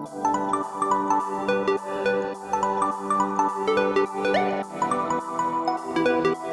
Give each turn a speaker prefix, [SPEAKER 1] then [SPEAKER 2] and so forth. [SPEAKER 1] Música